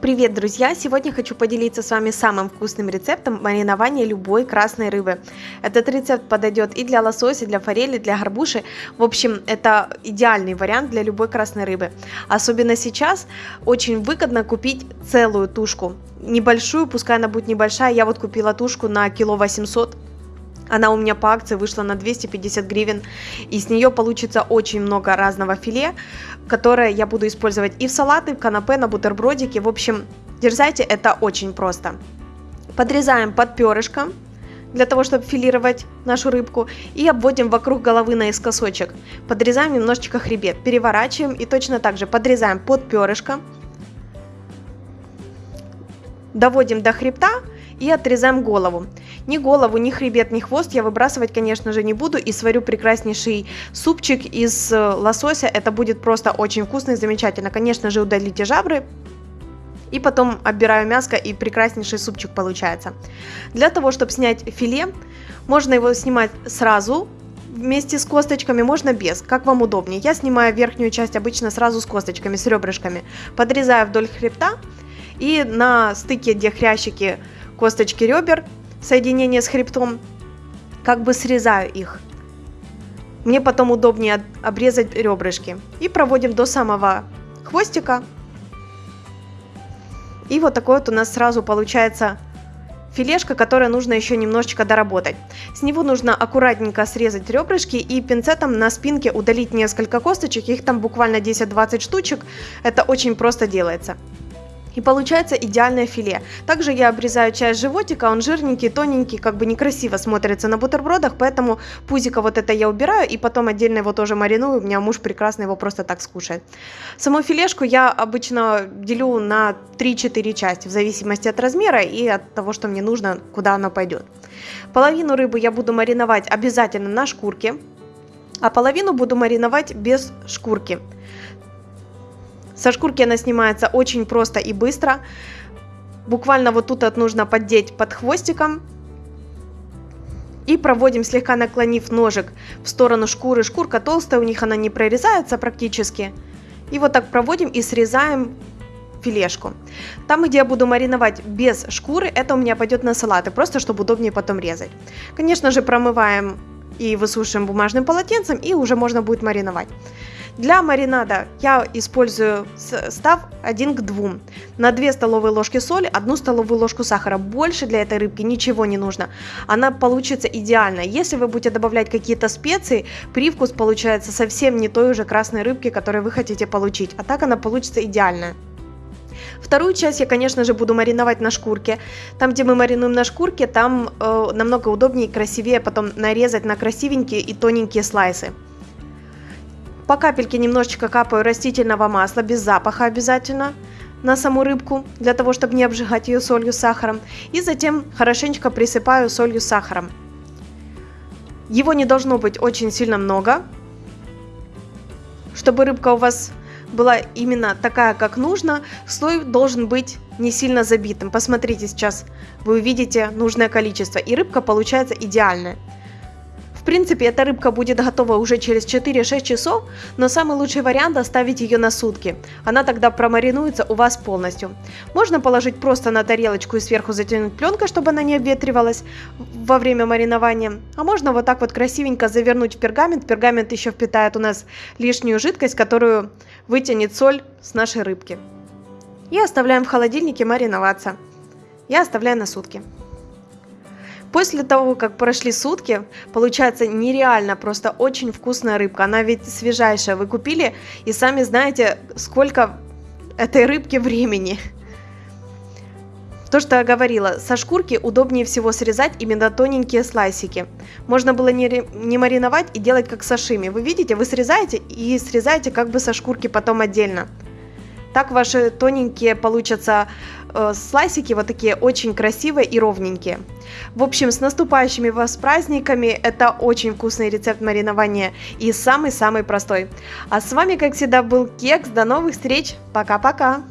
Привет, друзья! Сегодня хочу поделиться с вами самым вкусным рецептом маринования любой красной рыбы. Этот рецепт подойдет и для лосося, для форели, для горбуши. В общем, это идеальный вариант для любой красной рыбы. Особенно сейчас очень выгодно купить целую тушку. Небольшую, пускай она будет небольшая. Я вот купила тушку на кило 800 она у меня по акции вышла на 250 гривен, и с нее получится очень много разного филе, которое я буду использовать и в салаты, в канапе, на бутербродики. В общем, дерзайте, это очень просто. Подрезаем под перышко, для того, чтобы филировать нашу рыбку, и обводим вокруг головы наискосочек. Подрезаем немножечко хребет, переворачиваем и точно так же подрезаем под перышко, доводим до хребта и отрезаем голову. Ни голову, ни хребет, ни хвост я выбрасывать, конечно же, не буду и сварю прекраснейший супчик из э, лосося. Это будет просто очень вкусно и замечательно. Конечно же, удалите жабры, и потом оббираю мяско и прекраснейший супчик получается. Для того, чтобы снять филе, можно его снимать сразу вместе с косточками, можно без, как вам удобнее. Я снимаю верхнюю часть обычно сразу с косточками, с ребрышками. Подрезаю вдоль хребта и на стыке, где хрящики косточки ребер, соединение с хребтом, как бы срезаю их. Мне потом удобнее обрезать ребрышки. И проводим до самого хвостика. И вот такой вот у нас сразу получается филешка, которая нужно еще немножечко доработать. С него нужно аккуратненько срезать ребрышки и пинцетом на спинке удалить несколько косточек, их там буквально 10-20 штучек, это очень просто делается. И получается идеальное филе. Также я обрезаю часть животика, он жирненький, тоненький, как бы некрасиво смотрится на бутербродах, поэтому пузико вот это я убираю и потом отдельно его тоже мариную, у меня муж прекрасно его просто так скушает. Саму филешку я обычно делю на 3-4 части, в зависимости от размера и от того, что мне нужно, куда она пойдет. Половину рыбы я буду мариновать обязательно на шкурке, а половину буду мариновать без шкурки. Со шкурки она снимается очень просто и быстро. Буквально вот тут вот нужно поддеть под хвостиком. И проводим, слегка наклонив ножик в сторону шкуры. Шкурка толстая, у них она не прорезается практически. И вот так проводим и срезаем филешку. Там, где я буду мариновать без шкуры, это у меня пойдет на салаты, просто чтобы удобнее потом резать. Конечно же, промываем и высушиваем бумажным полотенцем, и уже можно будет мариновать. Для маринада я использую состав 1 к 2. На 2 столовые ложки соли, 1 столовую ложку сахара. Больше для этой рыбки ничего не нужно. Она получится идеально. Если вы будете добавлять какие-то специи, привкус получается совсем не той уже красной рыбки, которую вы хотите получить. А так она получится идеальная. Вторую часть я, конечно же, буду мариновать на шкурке. Там, где мы маринуем на шкурке, там э, намного удобнее и красивее потом нарезать на красивенькие и тоненькие слайсы. По капельке немножечко капаю растительного масла, без запаха обязательно, на саму рыбку, для того, чтобы не обжигать ее солью с сахаром. И затем хорошенечко присыпаю солью с сахаром. Его не должно быть очень сильно много, чтобы рыбка у вас была именно такая, как нужно, слой должен быть не сильно забитым. Посмотрите сейчас, вы увидите нужное количество, и рыбка получается идеальная. Принципе, эта рыбка будет готова уже через 4-6 часов, но самый лучший вариант оставить ее на сутки. Она тогда промаринуется у вас полностью. Можно положить просто на тарелочку и сверху затянуть пленкой, чтобы она не обветривалась во время маринования. А можно вот так вот красивенько завернуть в пергамент. Пергамент еще впитает у нас лишнюю жидкость, которую вытянет соль с нашей рыбки. И оставляем в холодильнике мариноваться. Я оставляю на сутки. После того, как прошли сутки, получается нереально, просто очень вкусная рыбка. Она ведь свежайшая. Вы купили и сами знаете, сколько этой рыбки времени. То, что я говорила, со шкурки удобнее всего срезать именно тоненькие слайсики. Можно было не, не мариновать и делать как сашими. Вы видите, вы срезаете и срезаете как бы со шкурки потом отдельно. Так ваши тоненькие получатся э, слайсики, вот такие очень красивые и ровненькие. В общем, с наступающими вас праздниками, это очень вкусный рецепт маринования и самый-самый простой. А с вами, как всегда, был Кекс, до новых встреч, пока-пока!